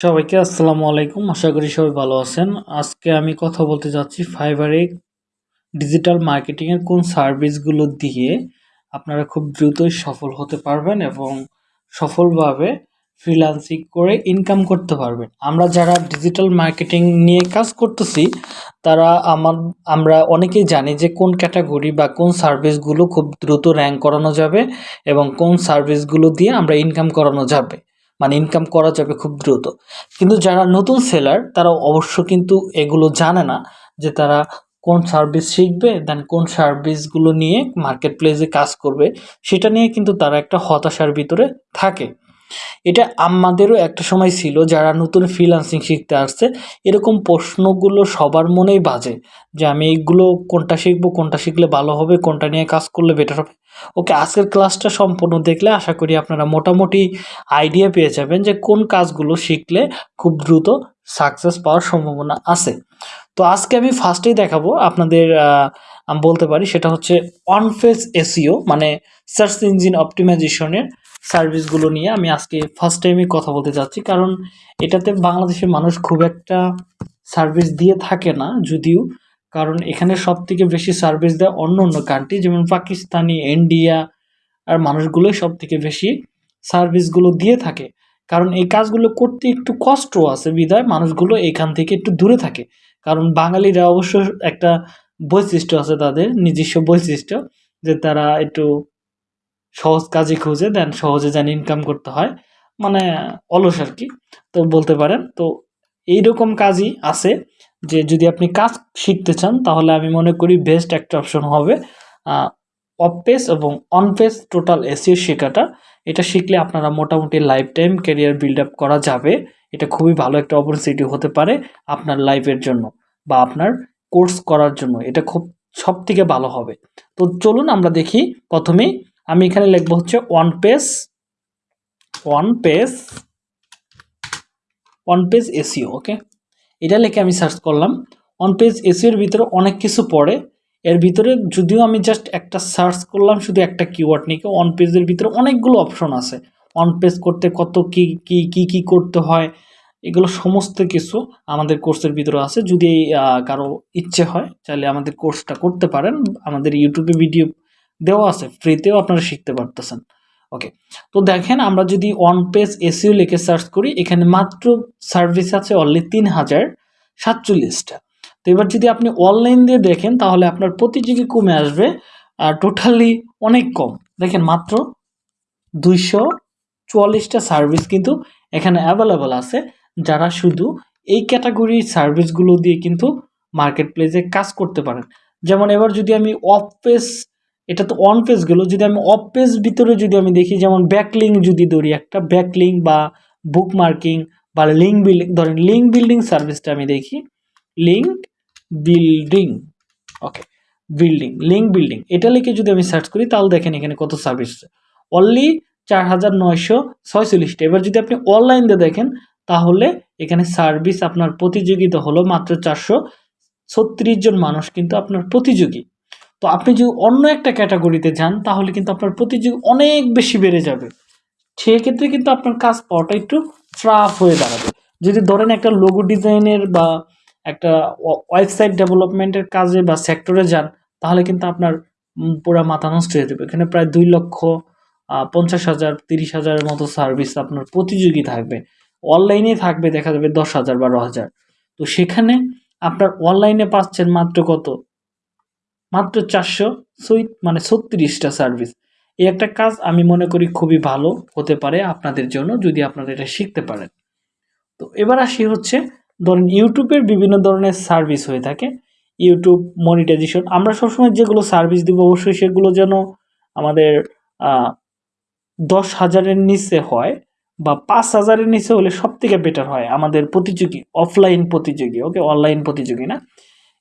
সবাইকে আসসালামু আলাইকুম। আশা করি সবাই ভালো আছেন। আজকে আমি কথা বলতে যাচ্ছি ফাইবারে ডিজিটাল মার্কেটিংয়ের কোন সার্ভিসগুলো দিয়ে আপনারা খুব দ্রুতই সফল হতে পারবেন এবং সফলভাবে ফ্রিল্যান্সিং করে ইনকাম করতে পারবেন। আমরা যারা ডিজিটাল মার্কেটিং নিয়ে কাজ করতেছি, তারা আমার, আমরা অনেকেই জানি যে কোন ক্যাটাগরি বা কোন সার্ভিসগুলো খুব দ্রুত র্যাঙ্ক করানো যাবে এবং কোন সার্ভিসগুলো দিয়ে আমরা ইনকাম করানো যাবে। মানে ইনকাম করা যাবে খুব দ্রুত। কিন্তু যারা নতুন সেলার তারা অবশ্য কিন্তু এগুলো জানে না যে তারা কোন সার্ভিস শিখবে দেন কোন সার্ভিসগুলো নিয়ে মার্কেট প্লেসে কাজ করবে, সেটা নিয়ে কিন্তু তারা একটা হতাশার ভিতরে থাকে। এটা আমাদেরও একটা সময় ছিল যারা নতুন ফ্রিলান্সিং শিখতে আসছে, এরকম প্রশ্নগুলো সবার মনেই বাজে যে আমি এইগুলো কোনটা শিখব, কোনটা শিখলে ভালো হবে, কোনটা নিয়ে কাজ করলে বেটার হবে। ওকে, আজকের ক্লাসটা সম্পূর্ণ দেখলে আশা করি আপনারা মোটামুটি আইডিয়া পেয়ে যাবেন যে কোন কাজগুলো শিখলে খুব দ্রুত সাকসেস পাওয়ার সম্ভাবনা আছে। তো আজকে আমি ফার্স্টেই দেখাবো আপনাদের আমি বলতে পারি সেটা হচ্ছে অন ফেস এসিও মানে সার্চ ইঞ্জিন অপটিমাইজেশনের সার্ভিসগুলো নিয়ে আমি আজকে ফার্স্ট টাইমে কথা বলতে যাচ্ছি। কারণ এটাতে বাংলাদেশের মানুষ খুব একটা সার্ভিস দিয়ে থাকে না, যদিও কারণ এখানে সব থেকে বেশি সার্ভিস দেয় অন্য অন্য কান্ট্রি যেমন পাকিস্তানি ইন্ডিয়া আর মানুষগুলোই সব থেকে বেশি সার্ভিসগুলো দিয়ে থাকে। কারণ এই কাজগুলো করতে একটু কষ্ট আছে বিধায়, মানুষগুলো এখান থেকে একটু দূরে থাকে। কারণ বাঙালিরা অবশ্য একটা বৈশিষ্ট্য আছে তাদের, নিজস্ব বৈশিষ্ট্য, যে তারা একটু সহজ কাজে খুঁজে দেন সহজে যেন ইনকাম করতে হয়। মানে অলস আর কি, তো বলতে পারেন। তো এইরকম কাজই আছে। যে যদি আপনি কাজ শিখতে চান, তাহলে আমি মনে করি বেস্ট একটা অপশন হবে অফ পেস এবং অন পেস টোটাল এসিও শেখাটা। এটা শিখলে আপনারা মোটামুটি life time career build up করা যাবে। এটা খুবই ভালো একটা অপরচুনিটি হতে পারে আপনার লাইফের জন্য বা আপনার কোর্স করার জন্য। এটা খুব সব থেকে ভালো হবে। তো চলুন আমরা দেখি প্রথমেই আমি এখানে লিখব হচ্ছে one page one page one page SEO okay এটা লিখে আমি সার্চ করলাম। ওয়ান পেজ এসিওর ভিতরে অনেক কিছু পড়ে। এর ভিতরে যদিও আমি জাস্ট একটা সার্চ করলাম, শুধু একটা কিওয়ার্ড নিয়ে ওয়ান পেজের ভিতরে অনেকগুলো অপশন আছে। ওয়ান পেজ করতে কত কি কি কি কি করতে হয়, এগুলো সমস্ত কিছু আমাদের কোর্সের ভিতরে আছে। যদি কারও ইচ্ছে হয়, চাইলে আমাদের কোর্সটা করতে পারেন। আমাদের ইউটিউবে ভিডিও দেওয়া আছে ফ্রিতেও আপনারা শিখতে পারতেছেন। ওকে তো দেখেন আমরা যদি ওয়ান পেজ এসিও লিখে সার্চ করি, এখানে মাত্র সার্ভিস আছে অনলি তিন হাজার সাতচল্লিশটা। তো এবার যদি আপনি অনলাইন দিয়ে দেখেন, তাহলে আপনার প্রতিযোগী কমে আসবে? আর টোটালি অনেক কম। দেখেন মাত্র দুইশো চুয়াল্লিশটা সার্ভিস কিন্তু এখানে অ্যাভেলেবল আছে, যারা শুধু এই ক্যাটাগরির সার্ভিসগুলো দিয়ে কিন্তু মার্কেট প্লেসে কাজ করতে পারেন। যেমন এবার যদি আমি অফ পেজ এটা তো অন পেজ গেলো, যদি আমি অফ পেজ ভিতরে যদি আমি দেখি, যেমন ব্যাকলিং যদি ধরি, একটা ব্যাকলিং বা বুক মার্কিং বা লিঙ্ক বিল্ডিং ধরেন লিঙ্ক বিল্ডিং সার্ভিসটা আমি দেখি link building okay building link building এটা লিখে যদি আমি সার্চ করি, তাহলে দেখেন এখানে কত সার্ভিস অনলি চার হাজার নয়শো ছয়চল্লিশটা। এবার যদি আপনি অনলাইন দিয়ে দেখেন, তাহলে এখানে সার্ভিস আপনার প্রতিযোগিতা হলো মাত্র চারশো ছত্রিশ জন মানুষ কিন্তু আপনার প্রতিযোগী। তো আপনি যদি অন্য একটা ক্যাটাগরিতে যান, তাহলে কিন্তু আপনার প্রতিযোগী অনেক বেশি বেড়ে যাবে। সেক্ষেত্রে কিন্তু আপনার কাজ পাওয়াটা একটু ট্রাফ হয়ে দাঁড়াবে। যদি ধরেন একটা লোগো ডিজাইনের বা একটা ওয়েবসাইট ডেভেলপমেন্টের কাজে বা সেক্টরে যান, তাহলে কিন্তু আপনার পুরো মাথা নষ্ট হয়ে যাবে। এখানে প্রায় দুই লক্ষ পঞ্চাশ হাজার, তিরিশ হাজারের মতো সার্ভিস আপনার প্রতিযোগী থাকবে। অনলাইনে থাকবে, দেখা যাবে দশ হাজার, বারো হাজার। তো সেখানে আপনার অনলাইনে পাচ্ছেন মাত্র কত? মাত্র চারশো মানে ছত্রিশটা সার্ভিস এই একটা কাজ আমি মনে করি খুবই ভালো হতে পারে আপনাদের জন্য যদি আপনারা এটা শিখতে পারেন। তো এবার আসি হচ্ছে, ধরেন ইউটিউবের বিভিন্ন ধরনের সার্ভিস হয়ে থাকে। ইউটিউব মনিটাইজেশন আমরা সবসময় যেগুলো সার্ভিস দিব অবশ্যই সেগুলো যেন আমাদের দশ হাজারের নিচে হয় বা পাঁচ হাজারের নিচে হলে সব থেকে বেটার হয় আমাদের প্রতিযোগী অফলাইন প্রতিযোগী ওকে অনলাইন প্রতিযোগী না?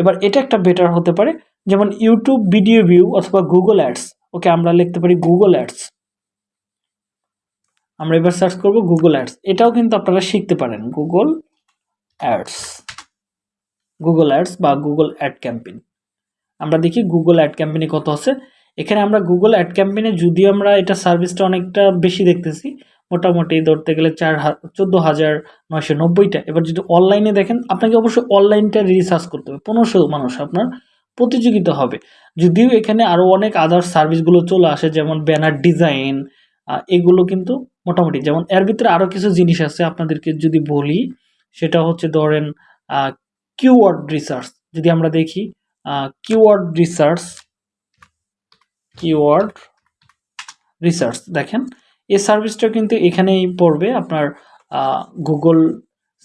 এবার এটা একটা বেটার হতে পারে, যেমন ইউটিউব ভিডিও ভিউ অথবা গুগল অ্যাডস ওকে আমরা লিখতে পারি গুগল অ্যাডস আমরা এবার সার্চ করব গুগল অ্যাডস এটাও কিন্তু আপনারা শিখতে পারেন গুগল অ্যাডস গুগল অ্যাডস বা গুগল অ্যাড ক্যাম্পেইন আমরা দেখি গুগল অ্যাড ক্যাম্পেইনে কত আছে। এখানে আমরা গুগল অ্যাড ক্যাম্পেইনে যদিও আমরা এটা সার্ভিসটা অনেকটা বেশি দেখতেছি মোটামুটি ধরতে গেলে চার চোদ্দ হাজার নয়শো নব্বইটা। এবার যদি অনলাইনে দেখেন, আপনাকে অবশ্যই অনলাইনটা রিসার্চ করতে হবে। পনেরোশো মানুষ আপনার প্রতিযোগিতা হবে। যদিও এখানে আরও অনেক আদার সার্ভিসগুলো চলে আসে, যেমন ব্যানার ডিজাইন এগুলো কিন্তু মোটামুটি, যেমন এর ভিতরে আরও কিছু জিনিস আছে আপনাদেরকে যদি বলি, সেটা হচ্ছে ধরেন কিওয়ার্ড রিসার্চ যদি আমরা দেখি কিওয়ার্ড রিসার্চ কিওয়ার্ড রিসার্চ দেখেন। এই সার্ভিসটা কিন্তু এখানেই পড়বে। আপনার গুগল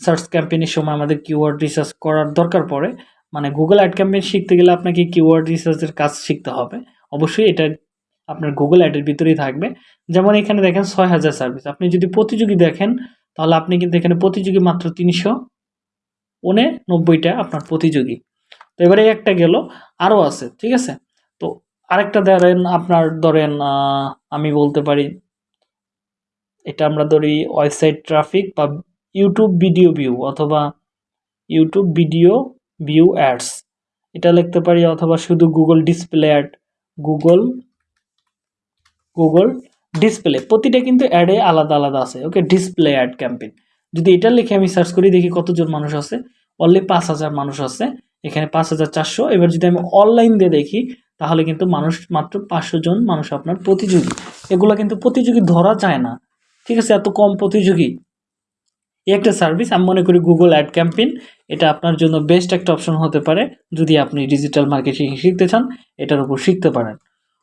সার্চ ক্যাম্পেইনের সময় আমাদের কিওয়ার্ড রিসার্চ করার দরকার পড়ে। মানে গুগল অ্যাড ক্যাম্পেইন শিখতে গেলে আপনাকে কিওয়ার্ড রিসার্চের কাজ শিখতে হবে। অবশ্যই এটা আপনার গুগল অ্যাডের ভিতরেই থাকবে। যেমন এখানে দেখেন ছয় হাজার সার্ভিস আপনি যদি প্রতিযোগী দেখেন, তাহলে আপনি কিন্তু এখানে প্রতিযোগী মাত্র তিনশো উনে নব্বইটা আপনার প্রতিযোগী। তো এবারে একটা গেল আরও আছে, ঠিক আছে? তো আরেকটা ধরেন, আপনার ধরেন আমি বলতে পারি এটা আমরা ধরি ওয়েবসাইট ট্রাফিক বা ইউটিউব ভিডিও ভিউ অথবা ইউটিউব ভিডিও ভিউ অ্যাডস। এটা লিখতে পারি অথবা শুধু Google display ad, Google Google display. প্রতিটা কিন্তু অ্যাডে আলাদা আলাদা আছে। Okay, display ad campaign. যদি এটা লিখে আমি সার্চ করি, দেখি কতজন মানুষ আছে। অনলি পাঁচ হাজার মানুষ আছে। এখানে পাঁচ হাজার চারশো। এবার যদি আমি অনলাইন দিয়ে দেখি, তাহলে কিন্তু মানুষ মাত্র পাঁচশো জন মানুষ আপনার প্রতিযোগী। এগুলো কিন্তু প্রতিযোগী ধরা যায় না। ঠিক আছে, এত কম প্রতিযোগী। একটা সার্ভিস আমি মনে করি গুগল অ্যাড ক্যাম্পেইন এটা আপনার জন্য বেস্ট একটা অপশন হতে পারে যদি আপনি ডিজিটাল মার্কেটিং শিখতে চান, এটার উপর শিখতে পারেন।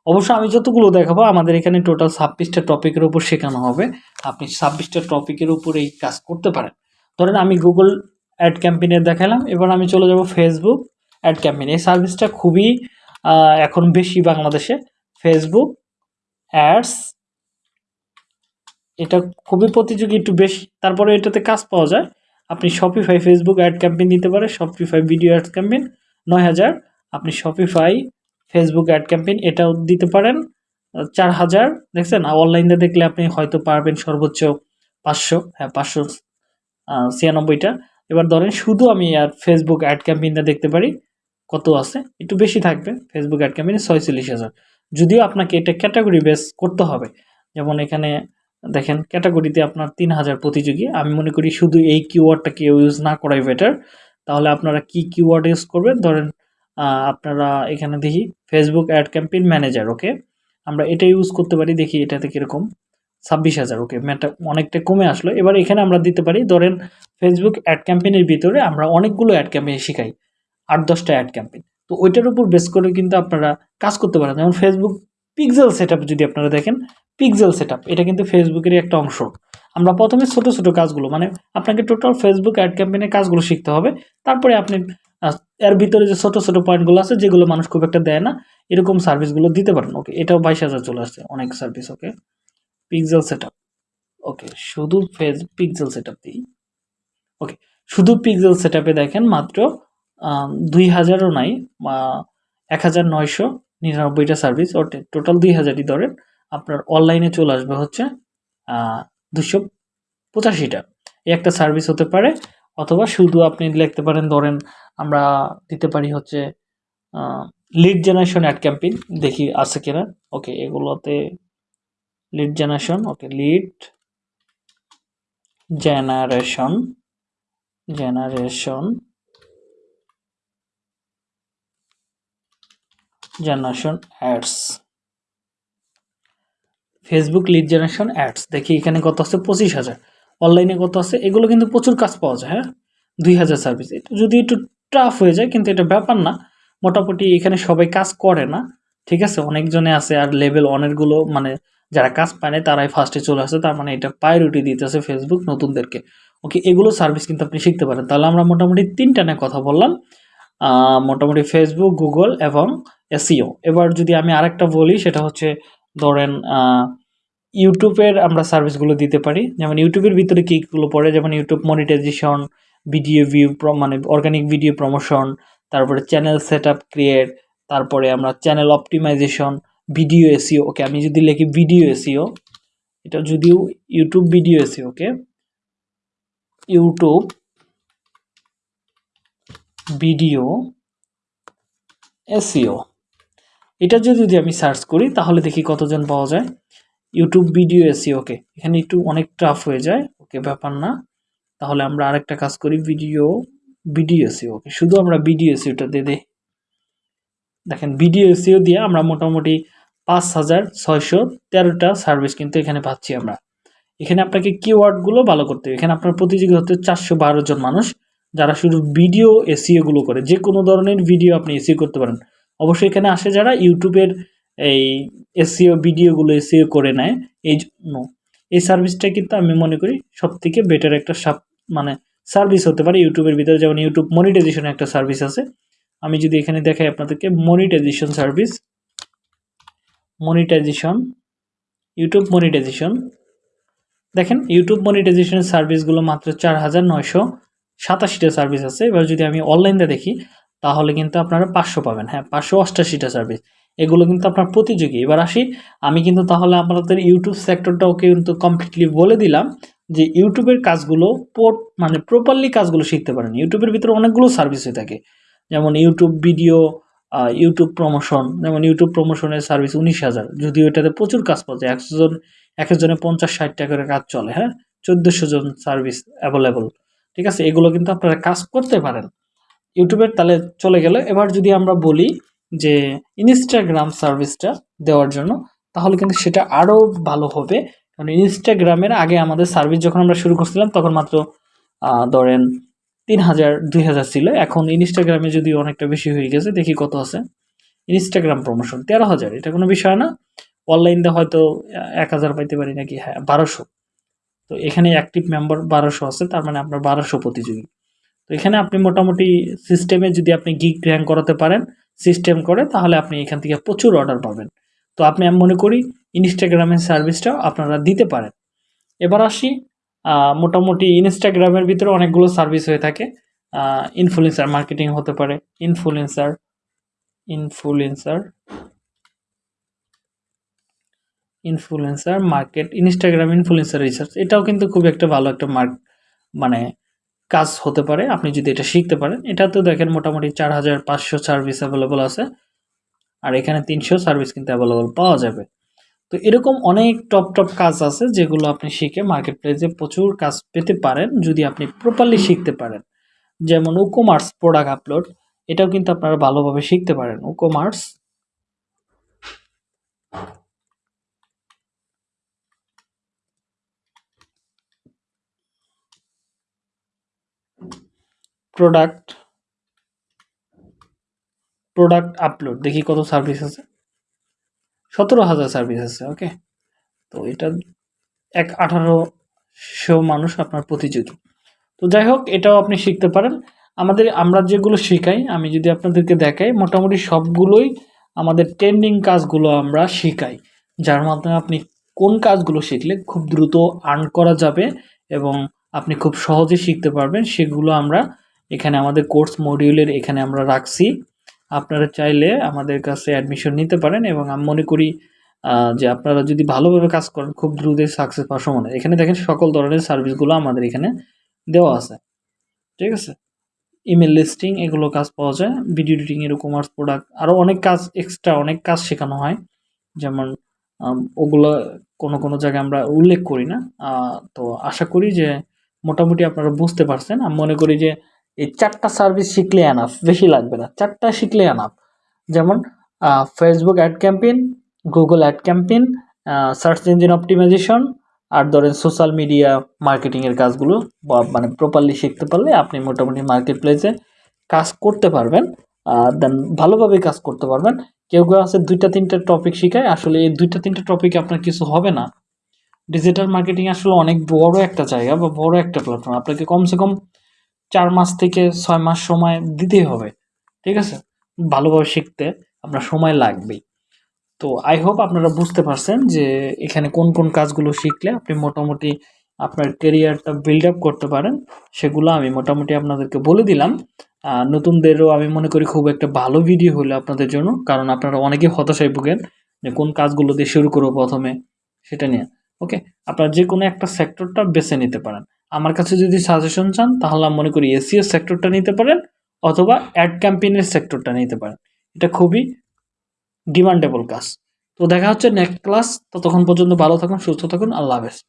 অবশ্য আমি যতগুলো দেখাবো, আমাদের এখানে টোটাল ছাব্বিশটা টপিকের উপর শেখানো হবে। আপনি ছাব্বিশটা টপিকের উপর এই কাজ করতে পারেন। ধরেন আমি গুগল অ্যাড ক্যাম্পেইনের দেখালাম, এবার আমি চলে যাব ফেসবুক অ্যাড ক্যাম্পেইন এই সার্ভিসটা খুবই এখন বেশি বাংলাদেশে। ফেসবুক অ্যাডস এটা খুবই প্রতিযোগী, একটু বেশি। তারপরে এটাতে কাজ পাওয়া যায়। আপনি শপিফাই ফেসবুক অ্যাড ক্যাম্পেইন দিতে পারে শপিফাই ভিডিও অ্যাড ক্যাম্পেইন নয় হাজার। আপনি শপিফাই ফেসবুক অ্যাড ক্যাম্পেইন এটাও দিতে পারেন চার হাজার। দেখছেন? অনলাইনে দেখলে আপনি হয়তো পারবেন সর্বোচ্চ পাঁচশো হ্যাঁ পাঁচশো ছিয়ানব্বইটা। এবার ধরেন শুধু আমি আর ফেসবুক অ্যাড ক্যাম্পেইনটা দেখতে পারি, কত আছে? একটু বেশি থাকবে। ফেসবুক অ্যাড ক্যাম্পেইনে ছয়চল্লিশ হাজার। যদিও আপনাকে এটা ক্যাটাগরি বেস করতে হবে। যেমন এখানে দেখেন ক্যাটাগরিতে আপনার তিন হাজার প্রতিযোগী। আমি মনে করি শুধু এই কিওয়ার্ডটাকে ইউজ না করাই বেটার তাহলে আপনারা কি কিওয়ার্ড ইউজ করবেন? ধরেন আপনারা এখানে দেখি Facebook ad campaign manager okay আমরা এটা ইউজ করতে পারি, দেখি এটাতে কীরকম। ছাব্বিশ হাজার ওকে ম্যাটা অনেকটা কমে আসলো। এবার এখানে আমরা দিতে পারি, ধরেন ফেসবুক অ্যাড ক্যাম্পেইনের ভিতরে আমরা অনেকগুলো অ্যাড ক্যাম্পেইন শেখাই, আট দশটা অ্যাড ক্যাম্পেইন তো ওইটার উপর বেস করে কিন্তু আপনারা কাজ করতে পারেন। যেমন ফেসবুক পিক্সেল সেট যদি আপনারা দেখেন পিক্সেল সেট এটা কিন্তু ফেসবুকেরই একটা অংশ। আমরা প্রথমে ছোট ছোট কাজগুলো মানে আপনাকে টোটাল ফেসবুক অ্যাড ক্যাম্পেইনের কাজগুলো শিখতে হবে। তারপরে আপনি এর ভিতরে যে ছোট ছোট পয়েন্টগুলো আছে, যেগুলো মানুষ খুব একটা দেয় না, এরকম সার্ভিসগুলো দিতে পারেন। ওকে এটাও বাইশ হাজার চলে আসছে, অনেক service okay pixel set okay শুধু ফেস পিক্সেল সেট দিই। ওকে শুধু পিক্সেল সেট দেখেন মাত্র দুই হাজারও নাই এক হাজার নয়শো নিরানব্বইটা সার্ভিস টোটাল দুই হাজারই ধরেন, আপনার অনলাইনে চলে আসবে হচ্ছে দুশো পঁচাশিটা। এই একটা সার্ভিস হতে পারে, অথবা শুধু আপনি লিখতে পারেন, ধরেন আমরা দিতে পারি হচ্ছে লিড জেনারেশন অ্যাড ক্যাম্পেইন দেখি আছে কিনা। ওকে এগুলোতে lead generation okay lead generation generation generation ads Facebook lead generation ads দেখি এখানে কত আছে? পঁচিশ হাজার। অনলাইনে কত আছে? এগুলো কিন্তু প্রচুর কাজ পাওয়া যায় হ্যাঁ? দুই হাজার সার্ভিস এটা যদি একটু টাফ হয়ে যায়, কিন্তু এটা ব্যাপার না। মোটামুটি এখানে সবাই কাজ করে না, ঠিক আছে? অনেকজনে আছে আর লেভেল অনেকগুলো মানে যারা কাজ পায় না, তারাই ফার্স্টে চলে আসে। তার মানে এটা প্রায়োরিটি দিতেছে ফেসবুক নতুনদেরকে। ওকে এগুলো সার্ভিস কিন্তু আপনি শিখতে পারেন। তাহলে আমরা মোটামুটি তিনটা নিয়ে কথা বললাম। মোটামুটি ফেসবুক গুগল এবং এসিও এবার যদি আমি আরেকটা বলি, সেটা হচ্ছে ধরেন ইউটিউবের আমরা সার্ভিসগুলো দিতে পারি। যেমন ইউটিউবের ভিতরে কীগুলো পড়ে, যেমন ইউটিউব মনিটাইজেশন, ভিডিও ভিউ মানে অর্গানিক ভিডিও প্রমোশন, তারপরে চ্যানেল সেট আপ ক্রিয়েট, তারপরে আমরা channel optimization, video SEO okay, আমি যদি লিখি ভিডিও এসিও এটা যদিও YouTube video SEO okay? YouTube video SEO এটা যদি আমি সার্চ করি, তাহলে দেখি কতজন পাওয়া যায়। ইউটিউব ভিডিও এসি ওকে এখানে একটু অনেক টাফ হয়ে যায় ওকে ব্যাপার না। তাহলে আমরা আরেকটা কাজ করি ভিডিও ভিডিও এসি ওকে শুধু আমরা ভিডিও এসিওটা দিয়ে দিই। দেখেন ভিডিও এসিও দিয়ে আমরা মোটামুটি পাঁচ হাজার ছয়শো তেরোটা সার্ভিস কিন্তু এখানে পাচ্ছি আমরা। এখানে আপনাকে কিওয়ার্ডগুলো ভালো করতে হবে। এখানে আপনার প্রতিযোগী হতে চারশো বারো জন মানুষ, যারা শুধু ভিডিও এসিওগুলো করে। যে কোনো ধরনের ভিডিও আপনি এসিও করতে পারেন। অবশ্যই এখানে আসে যারা ইউটিউবের এই এসিও ভিডিওগুলো এসিও করে নেয়, এই জন্য। এই সার্ভিসটা কিন্তু আমি মনে করি সব থেকে বেটার একটা সাব মানে সার্ভিস হতে পারে ইউটিউবের ভিতরে। যেমন ইউটিউব মনিটাইজেশন একটা সার্ভিস আছে। আমি যদি এখানে দেখাই আপনাদেরকে monetization service monetization YouTube monetization দেখেন, ইউটিউব মনিটাইজেশনের সার্ভিসগুলো মাত্র চার হাজার নয়শো সাতাশিটা সার্ভিস আছে। এবার যদি আমি অনলাইনে দেখি তাহলে কিন্তু আপনারা পাঁচশো পাবেন। হ্যাঁ পাঁচশো অষ্টাশিটা সার্ভিস এগুলো কিন্তু আপনার প্রতিযোগী। এবার আসি, আমি কিন্তু তাহলে আপনাদের ইউটিউব সেক্টরটাও কিন্তু কমপ্লিটলি বলে দিলাম যে ইউটিউবের কাজগুলো মানে প্রপারলি কাজগুলো শিখতে পারেন। ইউটিউবের ভিতরে অনেকগুলো সার্ভিস হয়ে থাকে। যেমন ইউটিউব ভিডিও ইউটিউব প্রমোশন যেমন ইউটিউব প্রমোশনের সার্ভিস উনিশ হাজার। যদিও এটাতে প্রচুর কাজ পাওয়া যায়। একশো জন এক একজনে পঞ্চাশ, ষাট টাকা করে কাজ চলে। হ্যাঁ চোদ্দোশো জন সার্ভিস অ্যাভেলেবল ঠিক আছে, এগুলো কিন্তু আপনারা কাজ করতে পারেন। ইউটিউবের তাহলে চলে গেলে। এবার যদি আমরা বলি যে ইনস্টাগ্রাম সার্ভিসটা দেওয়ার জন্য, তাহলে কিন্তু সেটা আরও ভালো হবে। কারণ ইনস্টাগ্রামের আগে আমাদের সার্ভিস যখন আমরা শুরু করছিলাম, তখন মাত্র ধরেন তিন হাজার, দুই হাজার ছিল। এখন ইনস্টাগ্রামে যদি অনেকটা বেশি হয়ে গেছে, দেখি কত আছে। ইনস্টাগ্রাম প্রমোশন তেরো হাজার। এটা কোনো বিষয় না। অনলাইনতে হয়তো এক হাজার পাইতে পারি নাকি? হ্যাঁ বারোশো। তো এখানে অ্যাক্টিভ মেম্বার বারোশো আছে, তার মানে আপনার বারোশো প্রতিযোগী। এখানে আপনি মোটামুটি সিস্টেমে যদি আপনি গিগ র্যাঙ্ক করাতে পারেন সিস্টেম করে, তাহলে আপনি এখান থেকে প্রচুর অর্ডার পাবেন। তো আপনি আমি মনে করি ইনস্টাগ্রামের সার্ভিসটাও আপনারা দিতে পারেন। এবার আসি মোটামুটি ইনস্টাগ্রামের ভিতরে অনেকগুলো সার্ভিস হয়ে থাকে। ইনফ্লুয়েন্সার মার্কেটিং হতে পারে influencer influencer influencer market Instagram influencer research এটাও কিন্তু খুব একটা ভালো একটা মার্ক মানে কাজ হতে পারে, আপনি যদি এটা শিখতে পারেন। এটা তো দেখেন মোটামুটি চার হাজার পাঁচশো সার্ভিস অ্যাভেলেবল আছে। আর এখানে তিনশো সার্ভিস কিন্তু অ্যাভেলেবল পাওয়া যাবে। তো এরকম অনেক টপ টপ কাজ আছে যেগুলো আপনি শিখে মার্কেট প্লেসে প্রচুর কাজ পেতে পারেন যদি আপনি প্রপারলি শিখতে পারেন। যেমন উকোমার্স প্রোডাক্ট আপলোড এটাও কিন্তু আপনারা ভালোভাবে শিখতে পারেন। উকোমার্স প্রোডাক্ট প্রোডাক্ট আপলোড দেখি কত সার্ভিস আছে। সতেরো হাজার সার্ভিস আছে ওকে তো এটা এক আঠারোশো মানুষ আপনার প্রতিযোগী। তো যাই হোক, এটাও আপনি শিখতে পারেন। আমাদের, আমরা যেগুলো শেখাই, আমি যদি আপনাদেরকে দেখাই, মোটামুটি সবগুলোই আমাদের ট্রেন্ডিং কাজগুলো আমরা শেখাই, যার মাধ্যমে আপনি কোন কাজগুলো শিখলে খুব দ্রুত আর্ন করা যাবে এবং আপনি খুব সহজে শিখতে পারবেন, সেগুলো আমরা এখানে আমাদের কোর্স মডিউলের এখানে আমরা রাখছি। আপনারা চাইলে আমাদের কাছে অ্যাডমিশন নিতে পারেন এবং আমি মনে করি যে আপনারা যদি ভালোভাবে কাজ করেন, খুব দ্রুতই সাকসেস পাওয়ার সম্ভাবনা। এখানে দেখেন সকল ধরনের সার্ভিসগুলো আমাদের এখানে দেওয়া আছে। ঠিক আছে? ইমেল লিস্টিং এগুলো কাজ পাওয়া যায়। ভিডিও এডিটিং এর কমার্স প্রোডাক্ট আরও অনেক কাজ এক্সট্রা অনেক কাজ শেখানো হয়। যেমন ওগুলো কোনো কোনো জায়গায় আমরা উল্লেখ করি না। তো আশা করি যে মোটামুটি আপনারা বুঝতে পারছেন। আমি মনে করি যে এই চারটা সার্ভিস শিখলে অ্যানাফ বেশি লাগবে না। চারটা শিখলে অ্যানাফ যেমন Facebook ad campaign Google ad campaign search engine optimisation আর ধরেন সোশ্যাল মিডিয়া মার্কেটিংয়ের কাজগুলো মানে প্রপারলি শিখতে পারলে আপনি মোটামুটি মার্কেট প্লেসে কাজ করতে পারবেন। দেন ভালোভাবে কাজ করতে পারবেন। কেউ কেউ আছে দুইটা, তিনটা টপিক শিখায়। আসলে এই দুইটা, তিনটা টপিকে আপনার কিছু হবে না। ডিজিটাল মার্কেটিং আসলে অনেক বড় একটা জায়গা বা বড় একটা প্ল্যাটফর্ম আপনাকে কমসে কম চার মাস থেকে ছয় মাস সময় দিতেই হবে, ঠিক আছে? ভালোভাবে শিখতে আপনার সময় লাগবেই। তো আই হোপ আপনারা বুঝতে পারছেন যে এখানে কোন কোন কাজগুলো শিখলে আপনি মোটামুটি আপনার কেরিয়ারটা বিল্ড আপ করতে পারেন। সেগুলো আমি মোটামুটি আপনাদেরকে বলে দিলাম। নতুনদেরও আমি মনে করি খুব একটা ভালো ভিডিও হলো আপনাদের জন্য, কারণ আপনারা অনেকে হতাশায় ভুগেন যে কোন কাজগুলো দিয়ে শুরু করব প্রথমে, সেটা নিয়ে ওকে আপনারা যে কোনো একটা সেক্টরটা বেছে নিতে পারেন। আমার কাছে যদি সাজেশন চান, তাহলে আমি মনে করি এসিও সেক্টরটা নিতে পারেন অথবা অ্যাড ক্যাম্পেইনের সেক্টরটা নিতে পারেন। এটা খুবই ডিমান্ডেবল কাজ। তো দেখা হচ্ছে নেক্সট ক্লাস ততক্ষণ পর্যন্ত ভালো থাকুন, সুস্থ থাকুন। আল্লাহ হাফেজ।